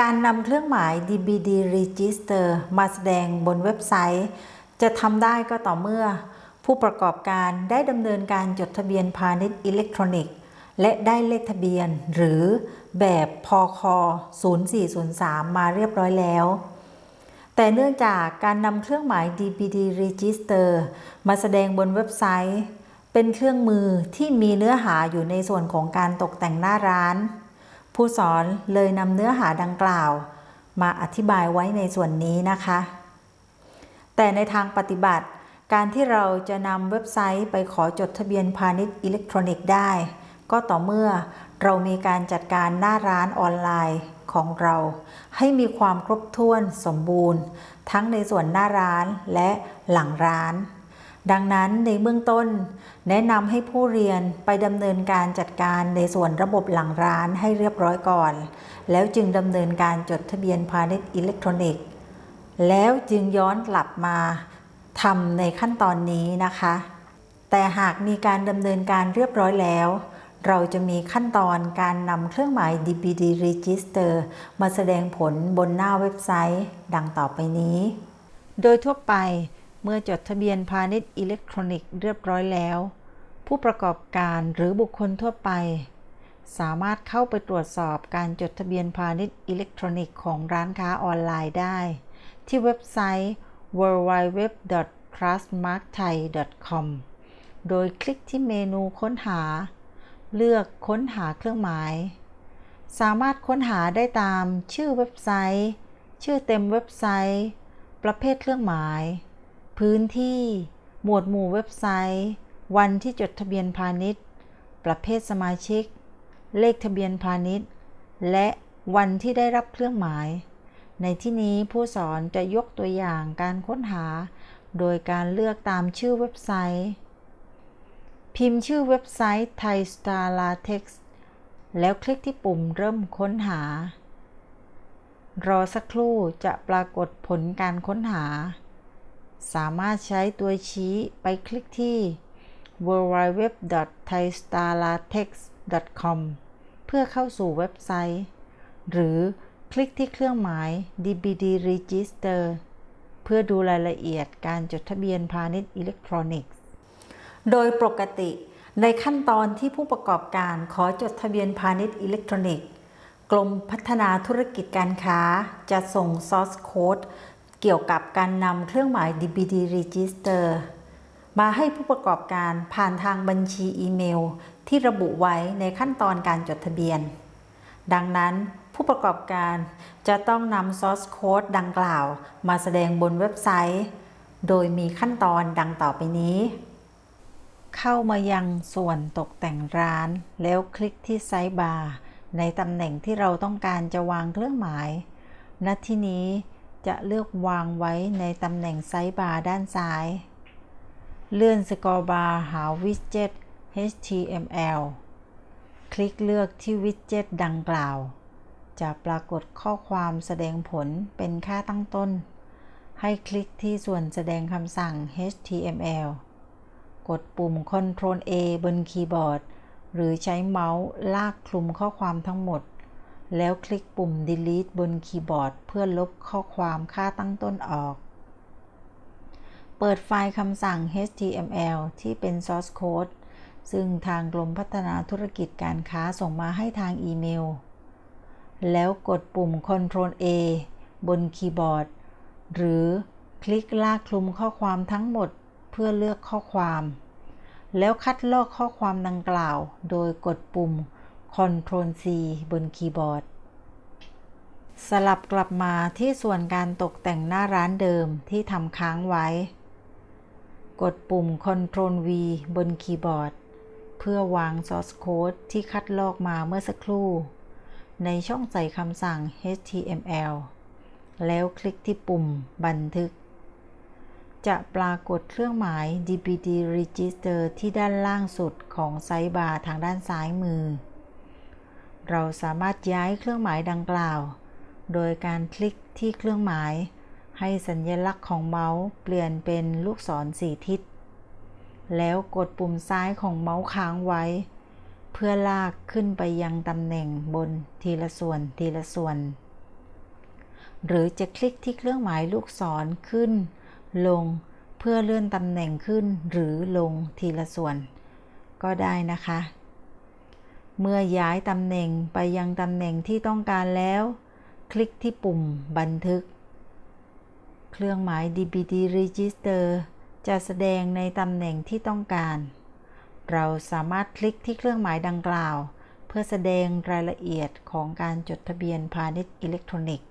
การนำเครื่องหมาย DBD Register มาแสดงบนเว็บไซต์ จะทำได้ก็ต่อเมื่อ ผู้ประกอบการได้ดำเนินการจดทะเบียนพาณิชย์อิเล็กทรอนิกส์ และได้เลขทะเบียน หรือแบบพค0403 มาเรียบร้อยแล้ว แต่เนื่องจากการนำเครื่องหมาย DBD Register มาแสดงบนเว็บไซต์ เป็นเครื่องมือที่มีเนื้อหาอยู่ในส่วนของการตกแต่งหน้าร้าน ผู้สอนเลยนำเนื้อหาดังกล่าว มาอธิบายไว้ในส่วนนี้นะคะ แต่ในทางปฏิบัติ การที่เราจะนำเว็บไซต์ไปขอจดทะเบียนพาณิชย์อิเล็กทรอนิกส์ได้ ก็ต่อเมื่อเรามีการจัดการหน้าร้านออนไลน์ของเรา ให้มีความครบถ้วนสมบูรณ์ ทั้งในส่วนหน้าร้านและหลังร้าน ดังนั้นในเบื้องต้น แนะนำให้ผู้เรียนไปดำเนินการจัดการในส่วนระบบหลังร้านให้เรียบร้อยก่อน แล้วจึงดำเนินการจดทะเบียนพาณิชย์อิเล็กทรอนิกส์ แล้วจึงย้อนกลับมาทำในขั้นตอนนี้นะคะ แต่หากมีการดำเนินการเรียบร้อยแล้ว เราจะมีขั้นตอนการนำเครื่องหมาย DPD Register มาแสดงผลบนหน้าเว็บไซต์ ดังต่อไปนี้ โดยทั่วไป เมื่อจดทะเบียนพาณิชย์อิเล็กทรอนิกส์เรียบร้อยแล้ว ผู้ประกอบการหรือบุคคลทั่วไป สามารถเข้าไปตรวจสอบการจดทะเบียนพาณิชย์อิเล็กทรอนิกส์ของร้านค้าออนไลน์ได้ ที่เว็บไซต์ www.trustmarkthai.com โดยคลิกที่เมนูค้นหา เลือกค้นหาเครื่องหมาย สามารถค้นหาได้ตามชื่อเว็บไซต์ ชื่อเต็มเว็บไซต์ ประเภทเครื่องหมาย พื้นที่ หมวดหมู่เว็บไซต์ วันที่จดทะเบียนพาณิชย์ ประเภทสมาชิก เลขทะเบียนพาณิชย์ และวันที่ได้รับเครื่องหมาย ในที่นี้ผู้สอนจะยกตัวอย่างการค้นหา โดยการเลือกตามชื่อเว็บไซต์ พิมพ์ชื่อเว็บไซต์ Thai Star Latex แล้วคลิกที่ปุ่มเริ่มค้นหา รอสักครู่จะปรากฏผลการค้นหา สามารถใช้ตัวชี้ไปคลิกที่ www.thaistarlatex.com เพื่อเข้าสู่เว็บไซต์ หรือคลิกที่เครื่องหมาย DBD Register เพื่อดูรายละเอียดการจดทะเบียนพาณิชย์อิเล็กทรอนิกส์ โดยปกติในขั้นตอนที่ผู้ประกอบการขอจดทะเบียนพาณิชย์อิเล็กทรอนิกส์ กรมพัฒนาธุรกิจการค้าจะส่ง source code เกี่ยวกับการนำเครื่องหมาย DBD Register มาให้ผู้ประกอบการผ่านทางบัญชีอีเมล ที่ระบุไว้ในขั้นตอนการจดทะเบียน ดังนั้นผู้ประกอบการจะต้องนำ source code ดังกล่าว มาแสดงบนเว็บไซต์ โดยมีขั้นตอนดังต่อไปนี้ เข้ามายังส่วนตกแต่งร้าน แล้วคลิกที่ sidebar ในตำแหน่งที่เราต้องการจะวางเครื่องหมาย ณ ที่นี้ จะเลือกวางไว้ในตำแหน่ง sidebar ด้านซ้าย เลื่อนสกอร์บาร์หาวิดเจ็ต HTML คลิกเลือกที่ widget ดังกล่าว จะปรากฏข้อความแสดงผลเป็นค่าตั้งต้น ให้คลิกที่ส่วนแสดงคำสั่ง HTML กดปุ่ม Ctrl A บนคีย์บอร์ด หรือใช้เมาส์ลากคลุมข้อความทั้งหมด แล้วคลิกปุ่ม Delete บนคีย์บอร์ด เพื่อลบข้อความค่าตั้งต้นออก เปิดไฟล์คำสั่ง HTML ที่เป็น source code ซึ่งทางกรมพัฒนาธุรกิจการค้าส่งมาให้ทางอีเมล แล้วกดปุ่ม Ctrl A บนคีย์บอร์ด หรือคลิกลากคลุมข้อความทั้งหมดเพื่อเลือกข้อความ แล้วคัดลอกข้อความดังกล่าว โดยกดปุ่ม Ctrl C บนคีย์บอร์ด สลับกลับมาที่ส่วนการตกแต่งหน้าร้านเดิมที่ทำค้างไว้ กดปุ่ม Ctrl V บนคีย์บอร์ด เพื่อวาง source code ที่คัดลอกมาเมื่อสักครู่ ในช่องใส่คำสั่ง HTML แล้วคลิกที่ปุ่มบันทึก จะปรากฏเครื่องหมาย DPD Register ที่ด้านล่างสุดของไซต์บาร์ทางด้านซ้ายมือ เราสามารถย้ายเครื่องหมายดังกล่าว โดยการคลิกที่เครื่องหมาย ให้สัญลักษณ์ของเมาส์เปลี่ยนเป็นลูกศรสี่ทิศ แล้วกดปุ่มซ้ายของเมาส์ค้างไว้ เพื่อลากขึ้นไปยังตำแหน่งบนทีละส่วนทีละส่วน หรือจะคลิกที่เครื่องหมายลูกศรขึ้น ลงเพื่อเลื่อนตำแหน่งขึ้นหรือลงทีละส่วน ก็ได้นะคะ เมื่อย้ายตำแหน่งไปยังตำแหน่งที่ต้องการแล้ว คลิกที่ปุ่มบันทึก เครื่องหมาย DBD Register จะแสดงในตำแหน่งที่ต้องการ เราสามารถคลิกที่เครื่องหมายดังกล่าว เพื่อแสดงรายละเอียดของการจดทะเบียนพาณิชย์อิเล็กทรอนิกส์